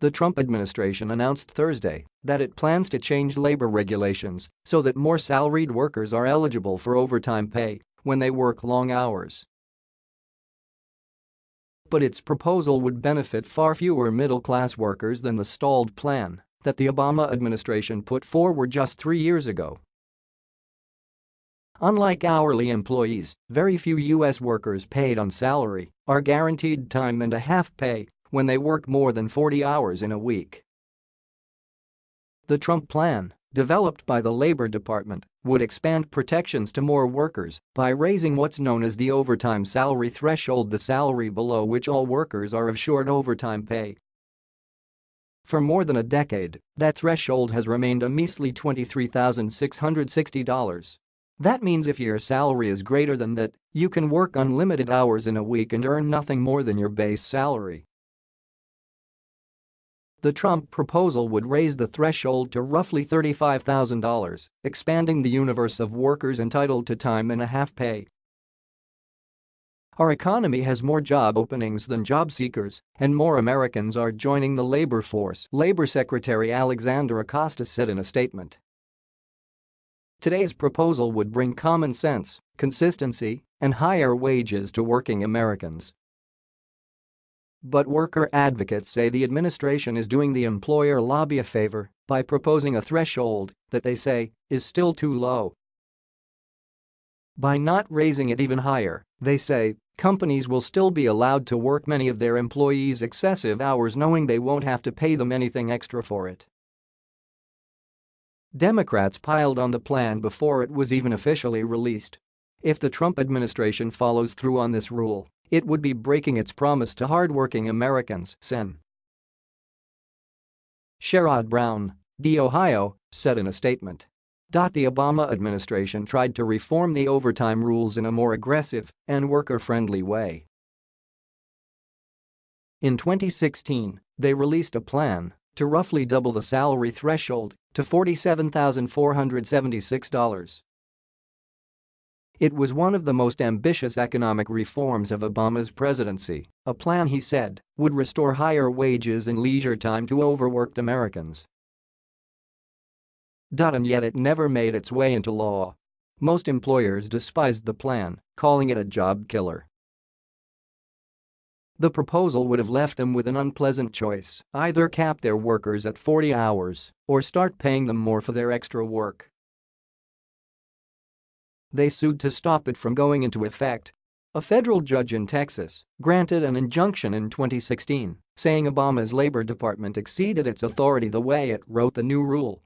The Trump administration announced Thursday that it plans to change labor regulations so that more salaried workers are eligible for overtime pay when they work long hours. But its proposal would benefit far fewer middle-class workers than the stalled plan that the Obama administration put forward just three years ago. Unlike hourly employees, very few U.S. workers paid on salary are guaranteed time and a half pay when they work more than 40 hours in a week. The Trump plan, developed by the Labor Department, would expand protections to more workers by raising what's known as the overtime salary threshold the salary below which all workers are assured overtime pay for more than a decade, that threshold has remained a measly $23,660. That means if your salary is greater than that, you can work unlimited hours in a week and earn nothing more than your base salary. The Trump proposal would raise the threshold to roughly $35,000, expanding the universe of workers entitled to time and a half pay our economy has more job openings than job seekers, and more Americans are joining the labor force, Labor Secretary Alexander Acosta said in a statement. Today's proposal would bring common sense, consistency, and higher wages to working Americans. But worker advocates say the administration is doing the employer lobby a favor by proposing a threshold that they say is still too low. By not raising it even higher, they say, companies will still be allowed to work many of their employees excessive hours knowing they won't have to pay them anything extra for it. Democrats piled on the plan before it was even officially released. If the Trump administration follows through on this rule, it would be breaking its promise to hardworking Americans, Sen. Sherrod Brown, D. Ohio, said in a statement. The Obama administration tried to reform the overtime rules in a more aggressive and worker-friendly way. In 2016, they released a plan to roughly double the salary threshold to $47,476. It was one of the most ambitious economic reforms of Obama's presidency, a plan he said would restore higher wages and leisure time to overworked Americans. And yet it never made its way into law. Most employers despised the plan, calling it a job killer. The proposal would have left them with an unpleasant choice, either cap their workers at 40 hours or start paying them more for their extra work. They sued to stop it from going into effect. A federal judge in Texas granted an injunction in 2016, saying Obama's Labor Department exceeded its authority the way it wrote the new rule